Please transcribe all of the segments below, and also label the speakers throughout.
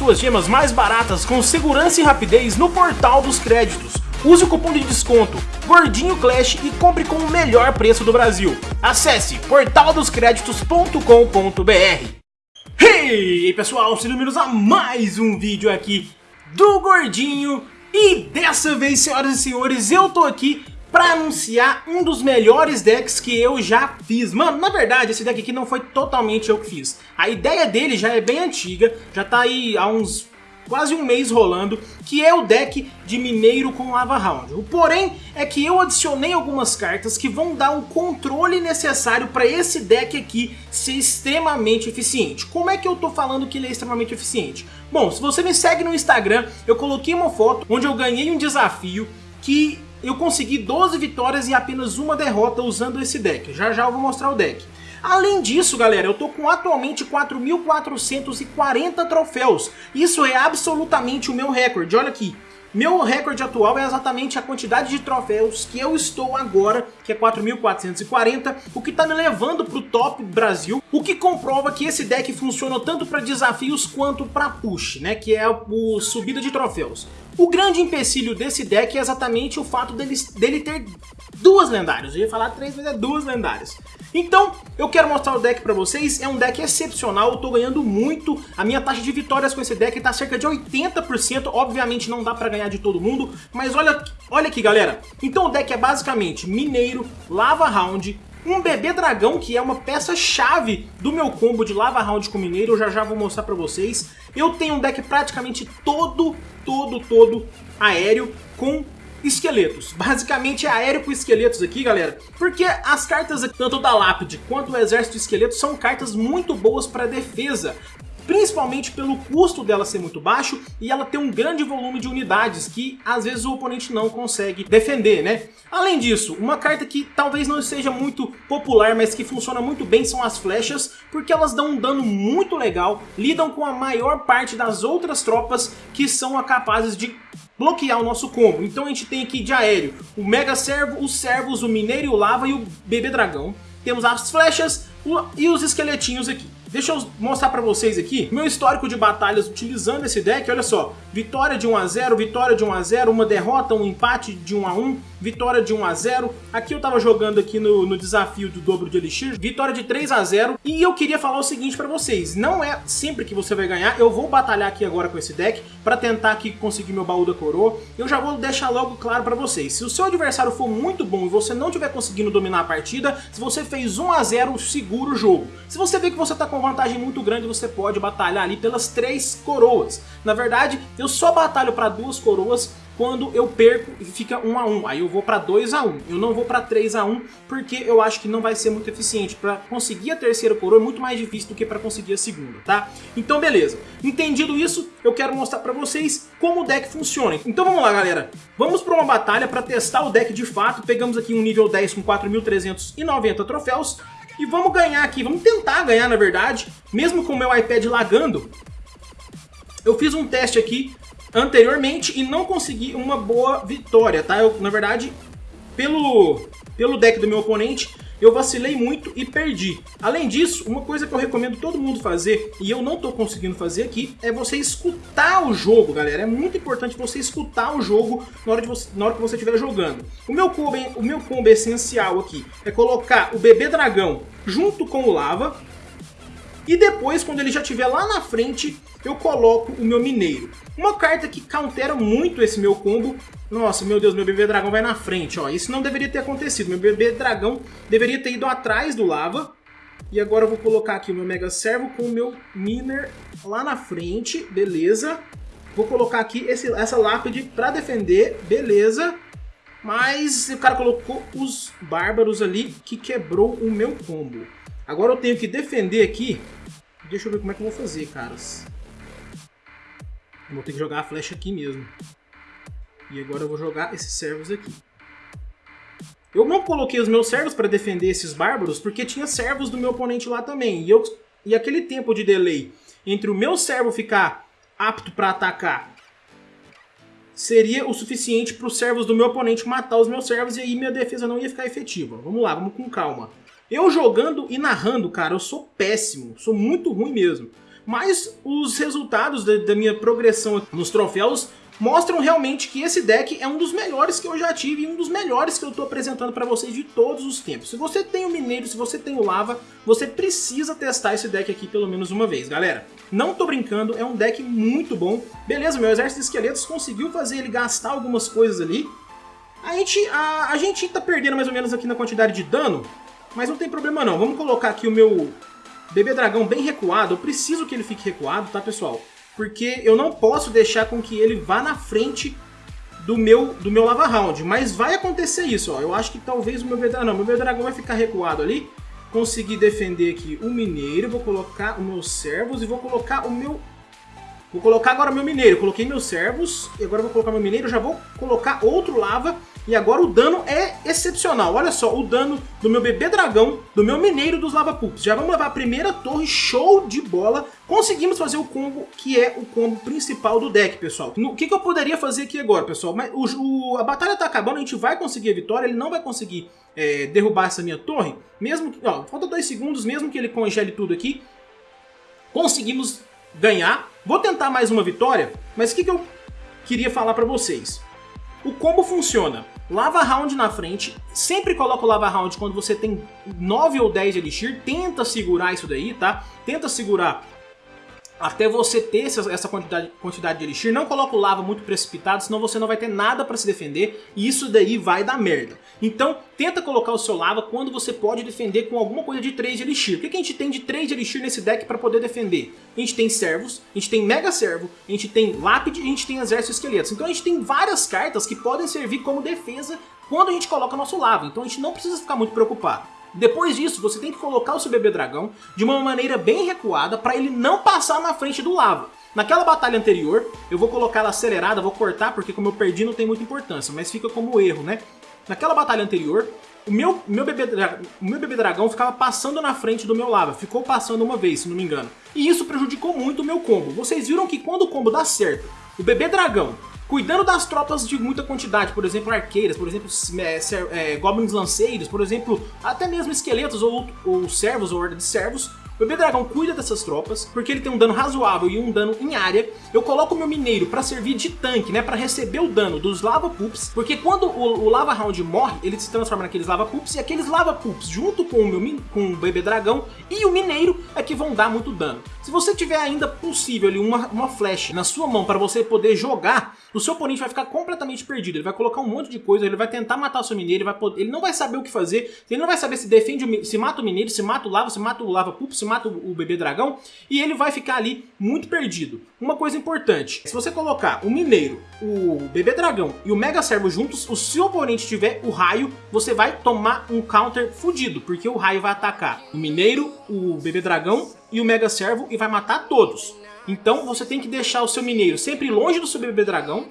Speaker 1: suas gemas mais baratas com segurança e rapidez no Portal dos Créditos. Use o cupom de desconto Gordinho Clash e compre com o melhor preço do Brasil. Acesse portaldoscreditos.com.br Hey pessoal, sejam bem-vindos a mais um vídeo aqui do Gordinho E dessa vez, senhoras e senhores, eu tô aqui pra anunciar um dos melhores decks que eu já fiz. Mano, na verdade, esse deck aqui não foi totalmente eu que fiz. A ideia dele já é bem antiga, já tá aí há uns quase um mês rolando, que é o deck de Mineiro com Lava Round. O porém é que eu adicionei algumas cartas que vão dar o controle necessário para esse deck aqui ser extremamente eficiente. Como é que eu tô falando que ele é extremamente eficiente? Bom, se você me segue no Instagram, eu coloquei uma foto onde eu ganhei um desafio que eu consegui 12 vitórias e apenas uma derrota usando esse deck. Já já eu vou mostrar o deck. Além disso, galera, eu tô com atualmente 4.440 troféus. Isso é absolutamente o meu recorde, olha aqui. Meu recorde atual é exatamente a quantidade de troféus que eu estou agora, que é 4.440, o que está me levando para o top Brasil, o que comprova que esse deck funciona tanto para desafios quanto para push, né, que é o subida de troféus. O grande empecilho desse deck é exatamente o fato dele, dele ter duas lendárias, eu ia falar três, mas é duas lendárias. Então, eu quero mostrar o deck pra vocês, é um deck excepcional, eu tô ganhando muito, a minha taxa de vitórias com esse deck tá cerca de 80%, obviamente não dá pra ganhar de todo mundo, mas olha, olha aqui galera, então o deck é basicamente Mineiro, Lava Round, um bebê dragão, que é uma peça-chave do meu combo de Lava Round com Mineiro, eu já já vou mostrar pra vocês. Eu tenho um deck praticamente todo, todo, todo aéreo, com esqueletos. Basicamente é aéreo com esqueletos aqui, galera. Porque as cartas, tanto da Lápide quanto o Exército Esqueleto, são cartas muito boas para defesa principalmente pelo custo dela ser muito baixo e ela ter um grande volume de unidades que às vezes o oponente não consegue defender, né? Além disso, uma carta que talvez não seja muito popular, mas que funciona muito bem são as flechas, porque elas dão um dano muito legal, lidam com a maior parte das outras tropas que são capazes de bloquear o nosso combo. Então a gente tem aqui de aéreo o Mega Servo, os Servos, o Mineiro e o Lava e o Bebê Dragão. Temos as flechas e os esqueletinhos aqui. Deixa eu mostrar pra vocês aqui meu histórico de batalhas utilizando esse deck. Olha só, vitória de 1 a 0 vitória de 1 a 0 uma derrota, um empate de 1 a 1 vitória de 1 a 0 Aqui eu tava jogando aqui no, no desafio do dobro de Elixir, vitória de 3 a 0 E eu queria falar o seguinte pra vocês, não é sempre que você vai ganhar, eu vou batalhar aqui agora com esse deck pra tentar aqui conseguir meu baú da coroa. Eu já vou deixar logo claro pra vocês, se o seu adversário for muito bom e você não estiver conseguindo dominar a partida, se você fez 1 a 0 segura o jogo. Se você vê que você tá com vantagem muito grande, você pode batalhar ali pelas três coroas. Na verdade, eu só batalho pra duas coroas quando eu perco e fica 1 a 1 Aí eu vou para 2 a 1 Eu não vou para 3 a 1 porque eu acho que não vai ser muito eficiente. Para conseguir a terceira coroa é muito mais difícil do que para conseguir a segunda, tá? Então beleza. Entendido isso, eu quero mostrar para vocês como o deck funciona. Então vamos lá, galera. Vamos para uma batalha para testar o deck de fato. Pegamos aqui um nível 10 com 4.390 troféus. E vamos ganhar aqui, vamos tentar ganhar na verdade, mesmo com o meu iPad lagando. Eu fiz um teste aqui anteriormente e não consegui uma boa vitória, tá? Eu, na verdade, pelo, pelo deck do meu oponente, eu vacilei muito e perdi. Além disso, uma coisa que eu recomendo todo mundo fazer, e eu não tô conseguindo fazer aqui, é você escutar o jogo, galera. É muito importante você escutar o jogo na hora, você, na hora que você estiver jogando. O meu, combo, o meu combo essencial aqui é colocar o bebê dragão junto com o lava, e depois, quando ele já estiver lá na frente, eu coloco o meu mineiro. Uma carta que countera muito esse meu combo. Nossa, meu Deus, meu bebê dragão vai na frente, ó. Isso não deveria ter acontecido. Meu bebê dragão deveria ter ido atrás do lava. E agora eu vou colocar aqui o meu Mega Servo com o meu Miner lá na frente, beleza. Vou colocar aqui esse, essa lápide pra defender, beleza. Mas o cara colocou os bárbaros ali que quebrou o meu combo. Agora eu tenho que defender aqui. Deixa eu ver como é que eu vou fazer, caras. Eu vou ter que jogar a flecha aqui mesmo. E agora eu vou jogar esses servos aqui. Eu não coloquei os meus servos para defender esses bárbaros, porque tinha servos do meu oponente lá também. E, eu, e aquele tempo de delay entre o meu servo ficar apto para atacar seria o suficiente para os servos do meu oponente matar os meus servos e aí minha defesa não ia ficar efetiva. Vamos lá, vamos com calma. Eu jogando e narrando, cara, eu sou péssimo, sou muito ruim mesmo. mas os resultados da, da minha progressão nos troféus mostram realmente que esse deck é um dos melhores que eu já tive e um dos melhores que eu estou apresentando para vocês de todos os tempos. Se você tem o Mineiro, se você tem o Lava, você precisa testar esse deck aqui pelo menos uma vez, galera. Não tô brincando, é um deck muito bom. Beleza, meu exército de esqueletos conseguiu fazer ele gastar algumas coisas ali. A gente, a, a gente tá perdendo mais ou menos aqui na quantidade de dano, mas não tem problema não. Vamos colocar aqui o meu bebê dragão bem recuado. Eu preciso que ele fique recuado, tá, pessoal? porque eu não posso deixar com que ele vá na frente do meu, do meu Lava Round. Mas vai acontecer isso, ó. Eu acho que talvez o meu Bedragão... Não, meu Bedragão vai ficar recuado ali. Conseguir defender aqui o Mineiro. Vou colocar os meus servos e vou colocar o meu... Vou colocar agora o meu Mineiro. Coloquei meus servos e agora vou colocar meu Mineiro. Já vou colocar outro Lava e agora o dano é excepcional. Olha só, o dano do meu bebê dragão, do meu mineiro dos lava pups. Já vamos levar a primeira torre, show de bola. Conseguimos fazer o combo que é o combo principal do deck, pessoal. O que, que eu poderia fazer aqui agora, pessoal? Mas o, o, a batalha tá acabando, a gente vai conseguir a vitória. Ele não vai conseguir é, derrubar essa minha torre. Mesmo que, ó, falta dois segundos, mesmo que ele congele tudo aqui. Conseguimos ganhar. Vou tentar mais uma vitória, mas o que, que eu queria falar pra vocês? O combo funciona. Lava Round na frente, sempre coloca o Lava Round quando você tem 9 ou 10 Elixir, tenta segurar isso daí, tá? Tenta segurar até você ter essa quantidade, quantidade de Elixir, não coloca o lava muito precipitado, senão você não vai ter nada para se defender e isso daí vai dar merda. Então, tenta colocar o seu lava quando você pode defender com alguma coisa de 3 de Elixir. O que, que a gente tem de 3 de Elixir nesse deck para poder defender? A gente tem servos, a gente tem Mega Servo, a gente tem Lápide e a gente tem Exército Esqueletos. Então a gente tem várias cartas que podem servir como defesa quando a gente coloca nosso lava, então a gente não precisa ficar muito preocupado. Depois disso, você tem que colocar o seu bebê dragão de uma maneira bem recuada para ele não passar na frente do lava. Naquela batalha anterior, eu vou colocar ela acelerada, vou cortar porque como eu perdi não tem muita importância, mas fica como erro, né? Naquela batalha anterior, o meu, meu, bebê, o meu bebê dragão ficava passando na frente do meu lava, ficou passando uma vez, se não me engano. E isso prejudicou muito o meu combo. Vocês viram que quando o combo dá certo, o bebê dragão cuidando das tropas de muita quantidade, por exemplo, arqueiras, por exemplo, é, é, goblins lanceiros, por exemplo, até mesmo esqueletos ou, ou servos ou horda de servos, o bebê dragão cuida dessas tropas, porque ele tem um dano razoável e um dano em área. Eu coloco meu mineiro para servir de tanque, né, para receber o dano dos lava pups, porque quando o, o lava round morre, ele se transforma naqueles lava pups e aqueles lava pups junto com o meu com o bebê dragão e o mineiro é que vão dar muito dano. Se você tiver ainda possível ali uma, uma flash na sua mão para você poder jogar, o seu oponente vai ficar completamente perdido. Ele vai colocar um monte de coisa, ele vai tentar matar o seu mineiro, ele, vai poder, ele não vai saber o que fazer, ele não vai saber se defende, se mata o mineiro, se mata o lava, se mata o lava pup, se mata o, bebê dragão, e ele vai ficar ali muito perdido. Uma coisa importante, se você colocar o mineiro, o bebê dragão e o mega servo juntos, o seu oponente tiver o raio, você vai tomar um counter fudido, porque o raio vai atacar o mineiro, o bebê dragão e o Mega Servo e vai matar todos. Então você tem que deixar o seu mineiro sempre longe do seu bebê dragão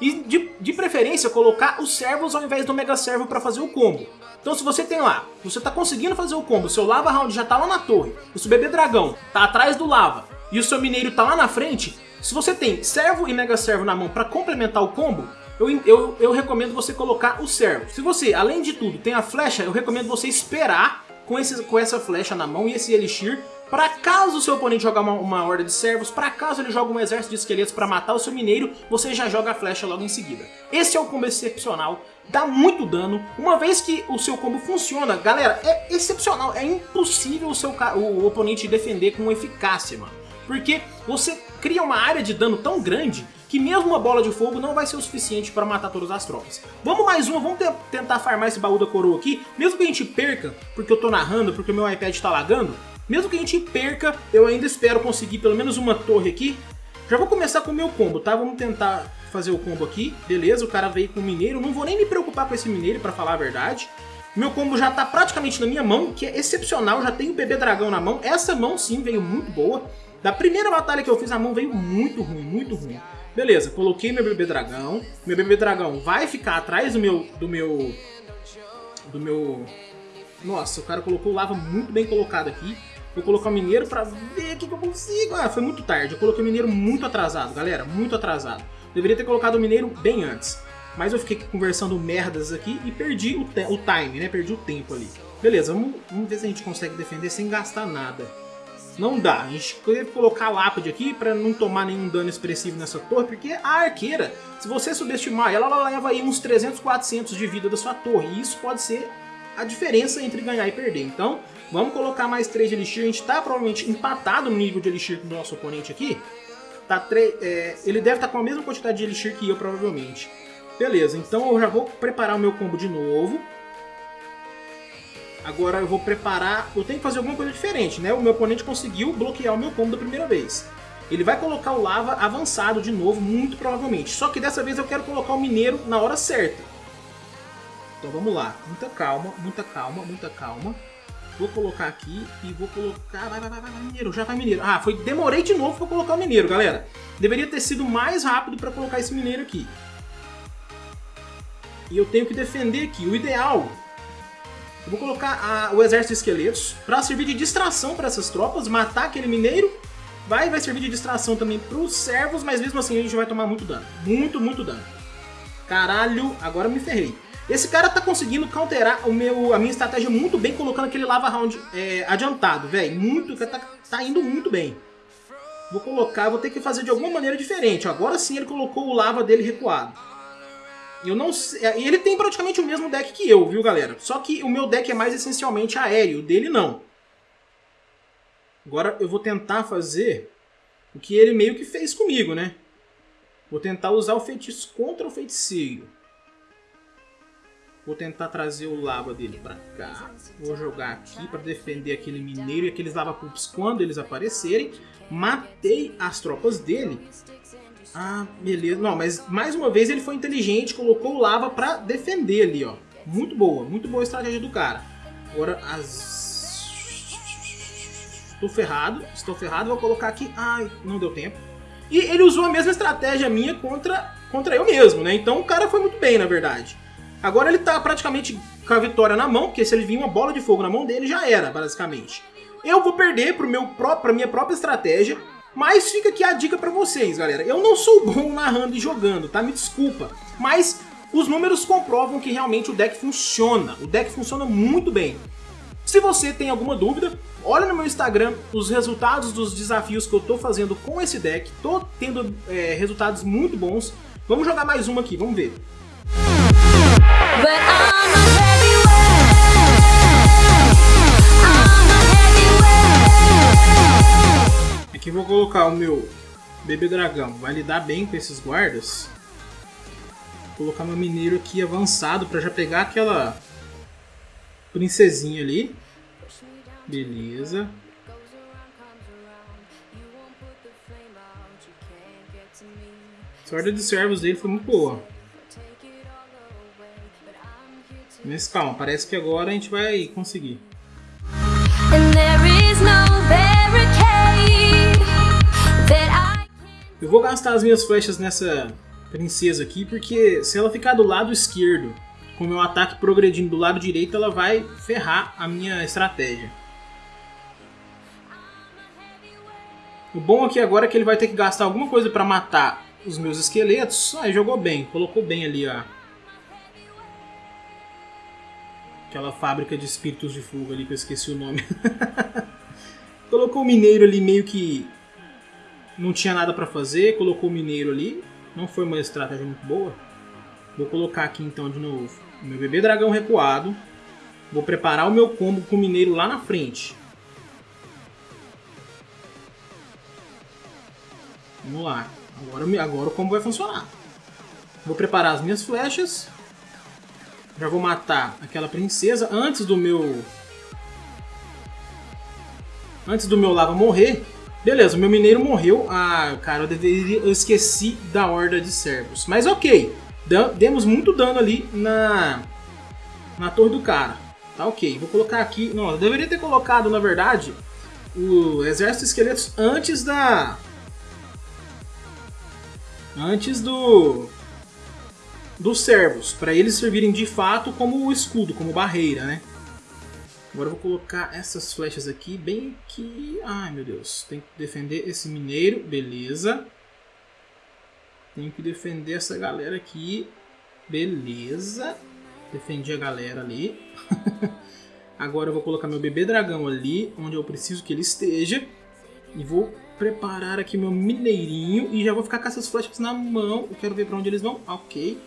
Speaker 1: e de, de preferência colocar os servos ao invés do Mega Servo para fazer o combo. Então se você tem lá, você está conseguindo fazer o combo, seu Lava Round já está lá na torre, o seu bebê dragão está atrás do lava e o seu mineiro está lá na frente, se você tem servo e mega servo na mão para complementar o combo, eu, eu, eu recomendo você colocar o servo. Se você, além de tudo, tem a flecha, eu recomendo você esperar com, esse, com essa flecha na mão e esse elixir para caso o seu oponente jogar uma, uma horda de servos, para caso ele joga um exército de esqueletos para matar o seu mineiro, você já joga a flecha logo em seguida. Esse é o combo excepcional, dá muito dano, uma vez que o seu combo funciona, galera, é excepcional, é impossível o, seu, o oponente defender com eficácia, mano. Porque você cria uma área de dano tão grande que mesmo uma bola de fogo não vai ser o suficiente para matar todas as tropas. Vamos mais uma, vamos tentar farmar esse baú da coroa aqui, mesmo que a gente perca, porque eu tô narrando, porque o meu iPad tá lagando, mesmo que a gente perca, eu ainda espero conseguir pelo menos uma torre aqui. Já vou começar com o meu combo, tá? Vamos tentar fazer o combo aqui. Beleza, o cara veio com o mineiro. Não vou nem me preocupar com esse mineiro, pra falar a verdade. Meu combo já tá praticamente na minha mão, que é excepcional. Já tenho o bebê dragão na mão. Essa mão, sim, veio muito boa. Da primeira batalha que eu fiz, a mão veio muito ruim, muito ruim. Beleza, coloquei meu bebê dragão. Meu bebê dragão vai ficar atrás do meu... Do meu... Do meu... Nossa, o cara colocou lava muito bem colocado aqui. Vou colocar o mineiro pra ver o que, que eu consigo. Ah, foi muito tarde. Eu coloquei o mineiro muito atrasado, galera. Muito atrasado. Deveria ter colocado o mineiro bem antes. Mas eu fiquei conversando merdas aqui e perdi o, o time, né? Perdi o tempo ali. Beleza, vamos, vamos ver se a gente consegue defender sem gastar nada. Não dá. A gente teve colocar a lápide aqui para não tomar nenhum dano expressivo nessa torre, porque a arqueira, se você subestimar ela, ela leva aí uns 300, 400 de vida da sua torre. E isso pode ser a diferença entre ganhar e perder. Então, vamos colocar mais 3 de Elixir. A gente está provavelmente empatado no nível de Elixir do nosso oponente aqui. Tá 3, é, ele deve estar tá com a mesma quantidade de Elixir que eu, provavelmente. Beleza, então eu já vou preparar o meu combo de novo. Agora eu vou preparar... Eu tenho que fazer alguma coisa diferente, né? O meu oponente conseguiu bloquear o meu combo da primeira vez. Ele vai colocar o lava avançado de novo, muito provavelmente. Só que dessa vez eu quero colocar o mineiro na hora certa. Então vamos lá. Muita calma, muita calma, muita calma. Vou colocar aqui e vou colocar... Vai, vai, vai, vai, mineiro, já vai mineiro. Ah, foi... demorei de novo para colocar o mineiro, galera. Deveria ter sido mais rápido para colocar esse mineiro aqui. E eu tenho que defender aqui. O ideal eu vou colocar a, o exército de esqueletos para servir de distração para essas tropas, matar aquele mineiro. Vai, vai servir de distração também para os servos, mas mesmo assim a gente vai tomar muito dano. Muito, muito dano. Caralho, agora me ferrei. Esse cara tá conseguindo counterar o meu, a minha estratégia muito bem, colocando aquele lava round é, adiantado, velho. Muito, tá, tá indo muito bem. Vou colocar, vou ter que fazer de alguma maneira diferente. Agora sim ele colocou o lava dele recuado. Eu não sei. É, ele tem praticamente o mesmo deck que eu, viu, galera? Só que o meu deck é mais essencialmente aéreo, o dele não. Agora eu vou tentar fazer o que ele meio que fez comigo, né? Vou tentar usar o feitiço contra o feiticeiro. Vou tentar trazer o lava dele pra cá. Vou jogar aqui para defender aquele mineiro e aqueles lava pups quando eles aparecerem. Matei as tropas dele. Ah, beleza. Não, mas mais uma vez ele foi inteligente, colocou o lava pra defender ali, ó. Muito boa, muito boa a estratégia do cara. Agora as... Estou ferrado, estou ferrado, vou colocar aqui... Ai, não deu tempo. E ele usou a mesma estratégia minha contra, contra eu mesmo, né? Então o cara foi muito bem, na verdade. Agora ele tá praticamente com a vitória na mão, porque se ele vir uma bola de fogo na mão dele, já era, basicamente. Eu vou perder pro meu pró pra minha própria estratégia, mas fica aqui a dica pra vocês, galera. Eu não sou bom narrando e jogando, tá? Me desculpa. Mas os números comprovam que realmente o deck funciona. O deck funciona muito bem. Se você tem alguma dúvida, olha no meu Instagram os resultados dos desafios que eu tô fazendo com esse deck. Tô tendo é, resultados muito bons. Vamos jogar mais uma aqui, vamos ver. Aqui vou colocar o meu bebê dragão. Vai lidar bem com esses guardas. Vou colocar meu mineiro aqui avançado para já pegar aquela princesinha ali. Beleza. A sorte de servos dele foi muito boa. Mas calma, parece que agora a gente vai conseguir. Eu vou gastar as minhas flechas nessa princesa aqui, porque se ela ficar do lado esquerdo, com o meu ataque progredindo do lado direito, ela vai ferrar a minha estratégia. O bom aqui agora é que ele vai ter que gastar alguma coisa para matar os meus esqueletos. Ah, jogou bem, colocou bem ali a... Aquela fábrica de espíritos de fogo ali que eu esqueci o nome. colocou o mineiro ali meio que não tinha nada para fazer, colocou o mineiro ali. Não foi uma estratégia muito boa. Vou colocar aqui então de novo o meu bebê dragão recuado. Vou preparar o meu combo com o mineiro lá na frente. Vamos lá. Agora, agora o combo vai funcionar. Vou preparar as minhas flechas. Já vou matar aquela princesa antes do meu... Antes do meu lava morrer. Beleza, o meu mineiro morreu. Ah, cara, eu, deveria, eu esqueci da horda de servos. Mas ok, demos muito dano ali na, na torre do cara. Tá ok, vou colocar aqui... Não, eu deveria ter colocado, na verdade, o exército de esqueletos antes da... Antes do... Dos servos, para eles servirem de fato como escudo, como barreira, né? Agora eu vou colocar essas flechas aqui bem aqui. Ai, meu Deus. Tem que defender esse mineiro. Beleza. Tenho que defender essa galera aqui. Beleza. Defendi a galera ali. Agora eu vou colocar meu bebê dragão ali, onde eu preciso que ele esteja. E vou preparar aqui meu mineirinho e já vou ficar com essas flechas na mão. Eu quero ver pra onde eles vão. Ok.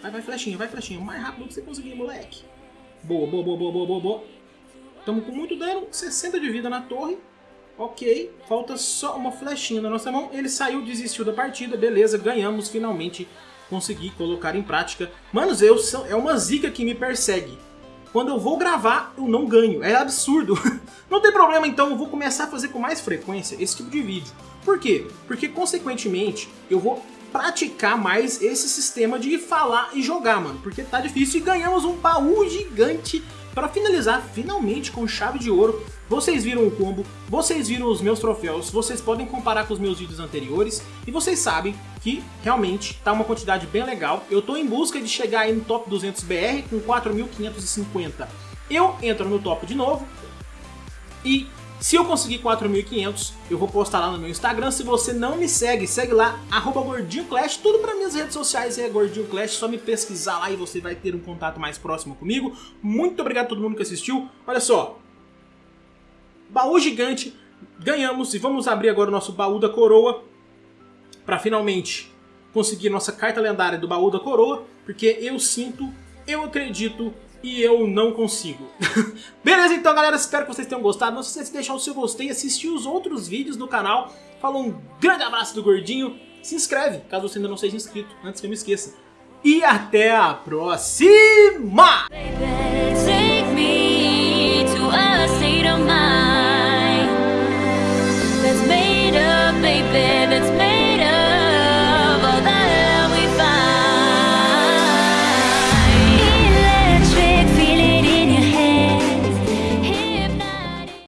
Speaker 1: Vai, vai, flechinha, vai, flechinha. O mais rápido que você conseguir, moleque. Boa, boa, boa, boa, boa, boa, boa. Estamos com muito dano, 60 de vida na torre. Ok, falta só uma flechinha na nossa mão. Ele saiu, desistiu da partida, beleza, ganhamos, finalmente consegui colocar em prática. Manos, eu sou, é uma zica que me persegue. Quando eu vou gravar, eu não ganho. É absurdo. não tem problema, então eu vou começar a fazer com mais frequência esse tipo de vídeo. Por quê? Porque, consequentemente, eu vou praticar mais esse sistema de falar e jogar, mano. Porque tá difícil e ganhamos um baú gigante para finalizar, finalmente, com chave de ouro. Vocês viram o combo, vocês viram os meus troféus, vocês podem comparar com os meus vídeos anteriores e vocês sabem que realmente tá uma quantidade bem legal. Eu tô em busca de chegar aí no top 200 BR com 4.550. Eu entro no top de novo e se eu conseguir 4.500, eu vou postar lá no meu Instagram. Se você não me segue, segue lá, arroba GordinhoClash. Tudo para minhas redes sociais é Gordinho Clash. Só me pesquisar lá e você vai ter um contato mais próximo comigo. Muito obrigado a todo mundo que assistiu. Olha só, baú gigante, ganhamos. E vamos abrir agora o nosso baú da coroa para finalmente conseguir nossa carta lendária do baú da coroa. Porque eu sinto, eu acredito e eu não consigo. Beleza então galera, espero que vocês tenham gostado. Não se esqueça de deixar o seu gostei, assistir os outros vídeos do canal. Falou um grande abraço do Gordinho. Se inscreve, caso você ainda não seja inscrito, antes que eu me esqueça. E até a próxima!